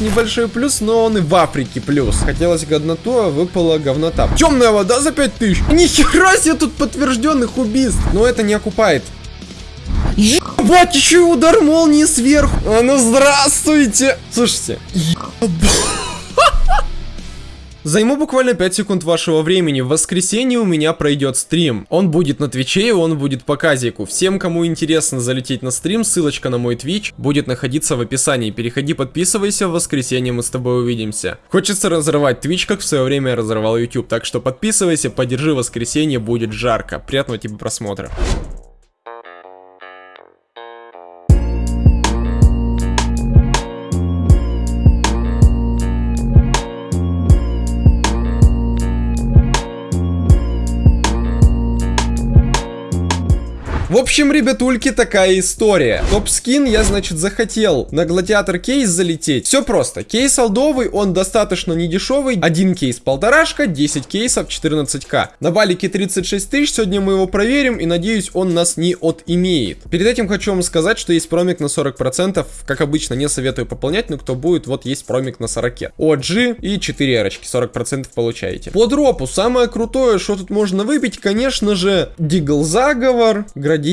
небольшой плюс, но он и в Африке плюс. Хотелось годноту, а выпала говнота. Темная вода за 5000. Нихера себе тут подтвержденных убийств. Но это не окупает. Ебать, еще и удар молнии сверху. А ну здравствуйте. Слушайте. Ебать. Займу буквально 5 секунд вашего времени. В воскресенье у меня пройдет стрим. Он будет на Твиче, и он будет по казику. Всем, кому интересно залететь на стрим, ссылочка на мой Твич будет находиться в описании. Переходи, подписывайся, в воскресенье мы с тобой увидимся. Хочется разрывать Твич, как в свое время я разрывал YouTube, так что подписывайся, поддержи воскресенье, будет жарко. Приятного тебе просмотра. Общем, ребятульки, такая история. Топ-скин я, значит, захотел на гладиатор кейс залететь. Все просто. Кейс алдовый, он достаточно недешевый. Один кейс полторашка, 10 кейсов 14к. На балике 36 тысяч, сегодня мы его проверим и надеюсь, он нас не отимеет. Перед этим хочу вам сказать, что есть промик на 40%. Как обычно, не советую пополнять, но кто будет, вот есть промик на 40. OG и 4 эрочки, 40% получаете. По дропу, самое крутое, что тут можно выбить, конечно же, Дигл Заговор, Градиент,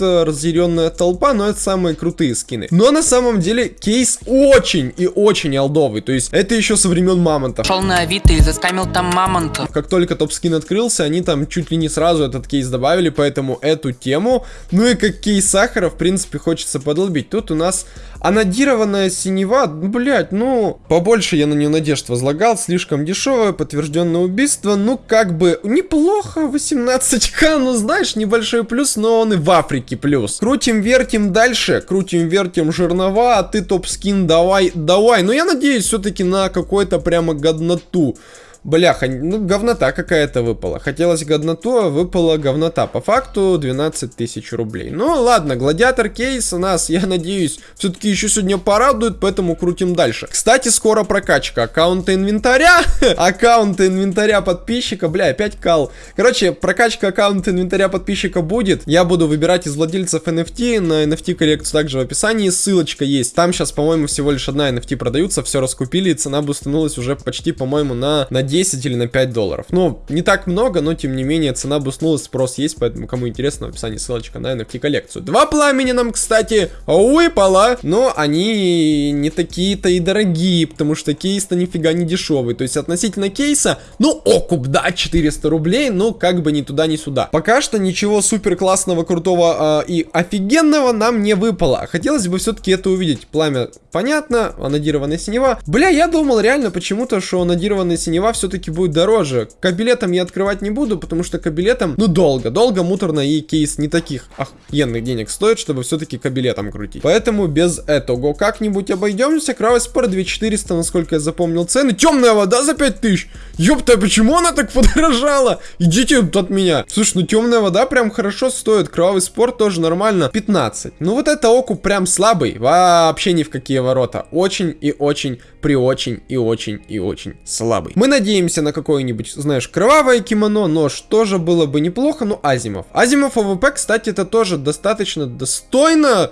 э, Разъяренная Толпа, но это самые крутые скины. Но на самом деле кейс очень и очень алдовый, то есть это еще со времен Мамонта. Шел на Авито и заскамил там Мамонта. Как только топ-скин открылся, они там чуть ли не сразу этот кейс добавили, поэтому эту тему, ну и как кейс сахара, в принципе, хочется подолбить. Тут у нас анодированная синева, блять, ну, побольше я на нее надежд возлагал, слишком дешевое, подтвержденное убийство, ну, как бы, неплохо, 18к, ну, знаешь, небольшой плюс, но он и в Африке плюс. Крутим, вертим дальше, крутим, вертим жернова, а ты топ-скин давай, давай. Но я надеюсь все-таки на какой-то прямо годноту. Бляха, ну говнота какая-то выпала. Хотелось годноту, а выпала говнота. По факту 12 тысяч рублей. Ну ладно, гладиатор кейс у нас, я надеюсь, все-таки еще сегодня порадует, поэтому крутим дальше. Кстати, скоро прокачка аккаунта инвентаря. аккаунта инвентаря подписчика. Бля, опять кал. Короче, прокачка аккаунта инвентаря подписчика будет. Я буду выбирать из владельцев NFT. На NFT коллекцию также в описании ссылочка есть. Там сейчас, по-моему, всего лишь одна NFT продаются. Все раскупили, и цена бустанулась уже почти, по-моему, на, на 10 или на 5 долларов. Ну, не так много, но тем не менее цена буснулась, спрос есть, поэтому кому интересно, в описании ссылочка на NFT коллекцию. Два пламени нам, кстати, выпало, но они не такие-то и дорогие, потому что кейс-то нифига не дешевый. То есть относительно кейса, ну, окуп, да, 400 рублей, но как бы ни туда, ни сюда. Пока что ничего супер классного, крутого э, и офигенного нам не выпало. Хотелось бы все-таки это увидеть. Пламя, понятно, анодированная синева. Бля, я думал реально почему-то, что анодированная синева все все-таки будет дороже. Кабилетом я открывать не буду, потому что кабилетом, ну, долго. Долго, муторно и кейс не таких охуенных денег стоит, чтобы все-таки кабилетом крутить. Поэтому без этого как-нибудь обойдемся. Кравоспор 2400, насколько я запомнил цены. Темная вода за 5000. Ёпта, почему она так подорожала? Идите от меня. Слушай, ну темная вода прям хорошо стоит. Кровавый спорт тоже нормально. 15. Ну вот это окуп прям слабый. Вообще ни в какие ворота. Очень и очень, при очень и очень и очень слабый. Мы надеемся надеемся на какое-нибудь, знаешь, кровавое кимоно, нож тоже было бы неплохо, ну, Asiimov. Asiimov AWP, кстати, это тоже достаточно достойно.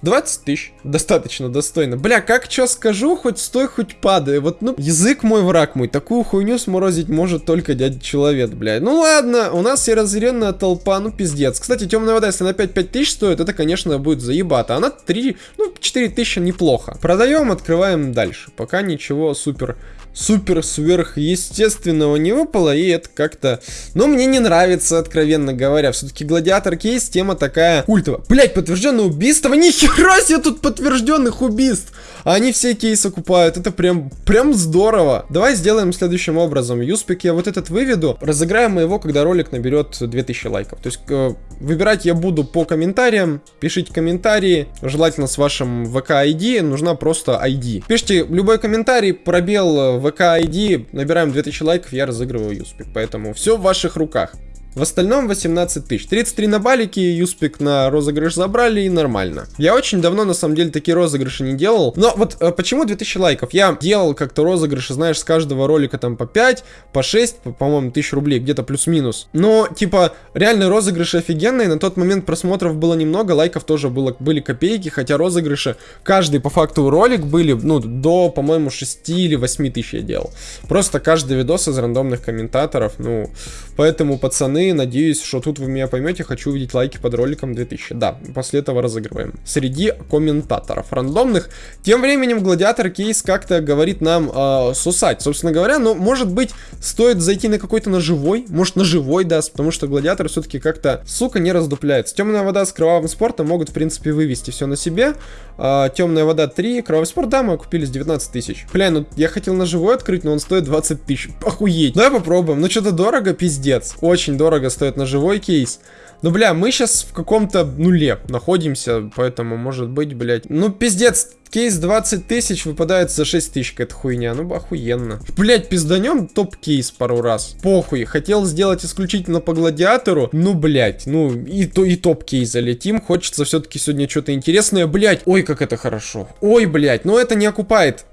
20 тысяч. Достаточно достойно. Бля, как что скажу, хоть стой, хоть падай. Вот, ну, язык мой, враг мой. Такую хуйню сморозить может только дядя человек, бля. Ну ладно, у нас и разъяренная толпа, ну пиздец. Кстати, темная вода, если на 5-5 тысяч стоит, это, конечно, будет заебато. Она 3, ну, 4 тысячи неплохо. Продаем, открываем дальше. Пока ничего супер супер сверхъестественного не выпало, и это как-то... Ну, мне не нравится, откровенно говоря. Все-таки Гладиатор Кейс тема такая культовая. Блять, подтвержденное убийство? Нихера себе тут подтвержденных убийств! Они все кейсы купают, это прям, прям здорово. Давай сделаем следующим образом. Юспик я вот этот выведу, разыграем его, когда ролик наберет 2000 лайков. То есть э, выбирать я буду по комментариям, пишите комментарии, желательно с вашим ВК ID, нужна просто ID. Пишите любой комментарий, пробел ВК ID, набираем 2000 лайков, я разыгрываю Юспик, поэтому все в ваших руках. В остальном 18 тысяч. 33 на балике, Юспик на розыгрыш забрали и нормально. Я очень давно, на самом деле, такие розыгрыши не делал. Но вот э, почему 2000 лайков? Я делал как-то розыгрыши, знаешь, с каждого ролика там по 5, по 6, по-моему, по тысяч рублей, где-то плюс-минус. Но, типа, реально розыгрыши офигенные. На тот момент просмотров было немного, лайков тоже было, были копейки, хотя розыгрыши, каждый по факту ролик были, ну, до, по-моему, 6 или 8 тысяч я делал. Просто каждый видос из рандомных комментаторов, ну, поэтому, пацаны, Надеюсь, что тут вы меня поймете. Хочу увидеть лайки под роликом 2000. Да, после этого разыгрываем. Среди комментаторов рандомных. Тем временем Гладиатор Кейс как-то говорит нам э, сусать. Собственно говоря, ну, может быть, стоит зайти на какой-то ножевой. Может, ножевой даст, потому что Гладиатор все-таки как-то, сука, не раздупляется. Темная вода с кровавым спортом могут, в принципе, вывести все на себе. Э, темная вода 3, кровавый спорт, да, мы купили с 19 тысяч. Бля, ну, я хотел ножевой открыть, но он стоит 20 тысяч. Охуеть. Давай попробуем. Ну, что-то дорого, пиздец. Очень дорого дорого стоит на живой кейс. Ну, бля, мы сейчас в каком-то нуле находимся, поэтому, может быть, блядь... Ну, пиздец, кейс 20 тысяч выпадает за 6 тысяч, какая-то хуйня. Ну, охуенно. Блядь, пизданем топ-кейс пару раз. Похуй, хотел сделать исключительно по гладиатору. Ну, блядь, ну, и, то, и топ-кейс залетим. Хочется все-таки сегодня что-то интересное. Блядь, ой, как это хорошо. Ой, блядь, но это не окупает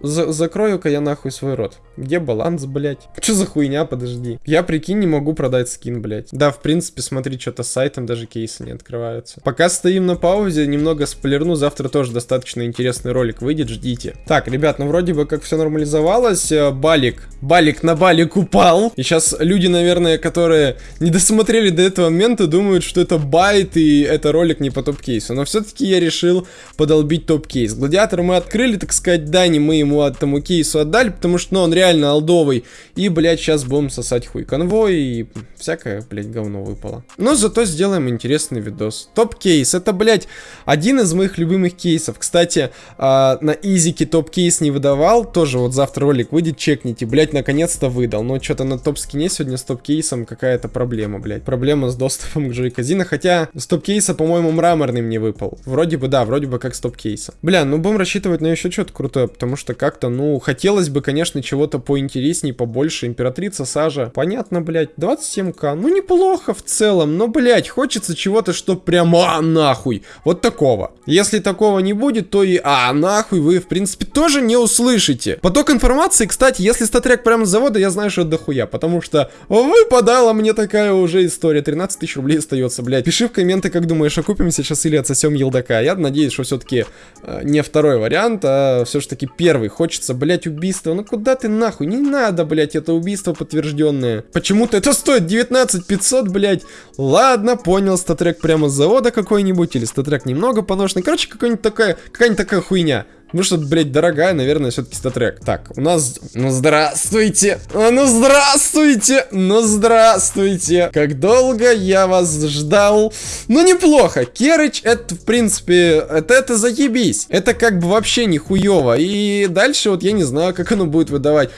за Закрою-ка я нахуй свой рот. Где баланс, блядь? Что за хуйня, подожди. Я, прикинь, не могу продать скин, блядь. Да, в принципе, смотри, что-то с сайтом даже кейсы не открываются. Пока стоим на паузе, немного спойлерну. Завтра тоже достаточно интересный ролик выйдет, ждите. Так, ребят, ну вроде бы как все нормализовалось. Э, балик. Балик на балик упал. И сейчас люди, наверное, которые не досмотрели до этого момента, думают, что это байт и это ролик не по топ-кейсу. Но все-таки я решил подолбить топ-кейс. Гладиатор мы открыли, так сказать, да, не мы ему, ему этому кейсу отдали, потому что, ну, он реально олдовый. И, блядь, сейчас будем сосать хуй конвой и всякое, блядь, говно выпало. Но зато сделаем интересный видос. Топ-кейс, это, блядь, один из моих любимых кейсов. Кстати, э, на изике топ-кейс не выдавал, тоже вот завтра ролик выйдет, чекните, блядь, наконец-то выдал. Но что-то на топ-скине сегодня с топ-кейсом какая-то проблема, блядь. Проблема с доступом к Джой Казино, хотя с топ-кейса, по-моему, мраморный мне выпал. Вроде бы, да, вроде бы как с топ-кейса. Бля, ну будем рассчитывать на еще что-то крутое, потому что как-то, ну, хотелось бы, конечно, чего-то поинтереснее, побольше. Императрица Сажа, понятно, блядь, 27к, ну, неплохо в целом, но, блядь, хочется чего-то, что прямо а, нахуй, вот такого. Если такого не будет, то и а, нахуй вы, в принципе, тоже не услышите. Поток информации, кстати, если статрек прямо с завода, я знаю, что дохуя, потому что выпадала мне такая уже история, 13 тысяч рублей остается, блядь. Пиши в комменты, как думаешь, окупимся сейчас или отсосем елдака. Я надеюсь, что все-таки э, не второй вариант, а все-таки первый хочется, блять, убийство. Ну куда ты нахуй? Не надо, блять, это убийство подтвержденное. Почему-то это стоит 19 500, блять. Ладно, понял, статрек прямо с завода какой-нибудь, или статрек немного поношенный. Короче, какая-нибудь такая, какая-нибудь такая хуйня. Ну что, блядь, дорогая, наверное, все-таки статрек. Так, у нас... Ну, здравствуйте! А, ну, здравствуйте! Ну, здравствуйте! Как долго я вас ждал. Ну, неплохо. Керыч, это, в принципе, это, это заебись. Это как бы вообще не хуево. И дальше вот я не знаю, как оно будет выдавать.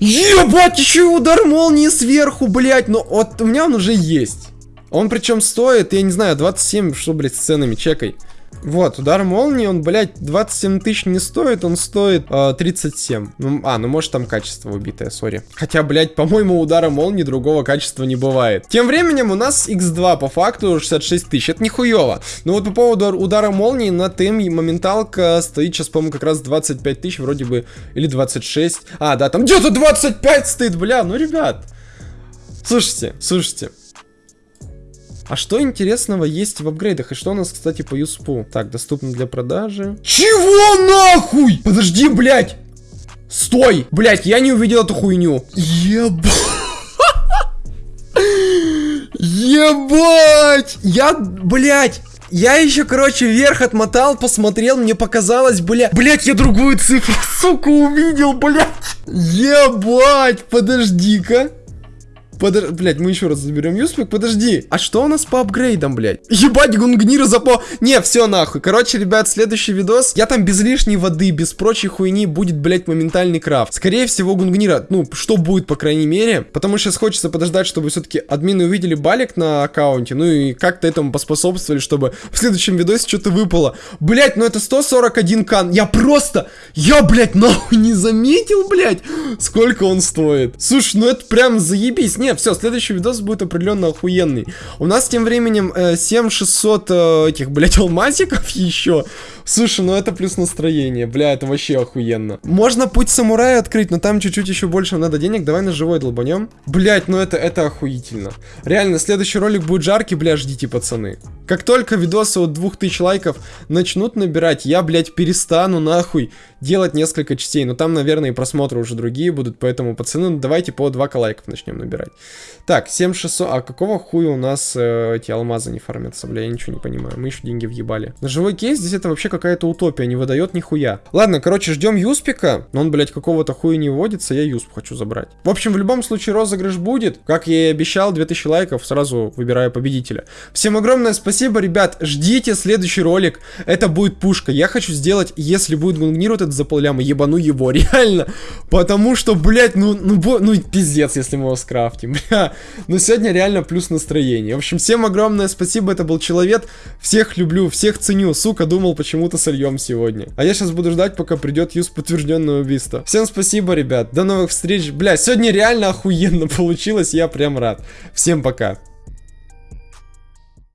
Ебать, еще и удар молнии сверху, блядь. Но вот у меня он уже есть. Он причем стоит, я не знаю, 27, что, блядь, с ценами, чекай. Вот, удар молнии, он, блядь, 27 тысяч не стоит, он стоит э, 37. Ну, а, ну может там качество убитое, сори. Хотя, блядь, по-моему, удара молнии другого качества не бывает. Тем временем у нас x2 по факту 66 тысяч, это нихуево. Но вот по поводу удара молнии на ТМ моменталка стоит сейчас, по-моему, как раз 25 тысяч вроде бы, или 26. А, да, там где-то 25 стоит, бля, ну, ребят. Слушайте, слушайте. А что интересного есть в апгрейдах? И что у нас, кстати, по юспу? Так, доступно для продажи. Чего нахуй? Подожди, блядь! Стой! Блядь, я не увидел эту хуйню. Ебать! Ебать! Я, блядь, я еще, короче, вверх отмотал, посмотрел, мне показалось, бля... Блять, я другую цифру, сука, увидел, блядь. Ебать, подожди-ка. Подожди, блядь, мы еще раз заберем Юспик. Подожди, а что у нас по апгрейдам, блядь? Ебать, гунгнира запо... Не, все нахуй. Короче, ребят, следующий видос. Я там без лишней воды, без прочей хуйни будет, блядь, моментальный крафт. Скорее всего, гунгнира, ну, что будет, по крайней мере. Потому что сейчас хочется подождать, чтобы все-таки админы увидели балик на аккаунте. Ну и как-то этому поспособствовали, чтобы в следующем видосе что-то выпало. Блядь, ну это 141 кан. Я просто... Я, блядь, нахуй не заметил, блядь, сколько он стоит. Слушай, ну это прям заебись. Не, нет, все, следующий видос будет определенно охуенный. У нас тем временем э, 7600 э, этих, блядь, алмазиков еще. Слушай, ну это плюс настроение, бля, это вообще охуенно. Можно путь самурая открыть, но там чуть-чуть еще больше надо денег. Давай на живой долбанем. Блять, ну это, это охуительно. Реально, следующий ролик будет жаркий, бля, ждите, пацаны. Как только видосы от 2000 лайков начнут набирать, я, блядь, перестану нахуй делать несколько частей. Но там, наверное, и просмотры уже другие будут, поэтому, пацаны, ну, давайте по 2 лайков начнем набирать. Так, 7600, а какого хуя у нас э, эти алмазы не фармятся, бля, я ничего не понимаю. Мы еще деньги въебали. На живой кейс здесь это вообще какая-то утопия, не выдает нихуя. Ладно, короче, ждем Юспика, но он, блядь, какого-то хуя не вводится, я Юсп хочу забрать. В общем, в любом случае розыгрыш будет. Как я и обещал, 2000 лайков, сразу выбираю победителя. Всем огромное спасибо, ребят, ждите следующий ролик, это будет пушка. Я хочу сделать, если будет гунгнировать этот за полляма, ебану его, реально. Потому что, блядь, ну, ну, ну, пиздец, если мы его скрафтим, бля. Но сегодня реально плюс настроение. В общем, всем огромное спасибо, это был Человек. Всех люблю, всех ценю. Сука, думал, почему-то сольем сегодня. А я сейчас буду ждать, пока придет юз подтвержденное убийство. Всем спасибо, ребят. До новых встреч. Бля, сегодня реально охуенно получилось, я прям рад. Всем пока.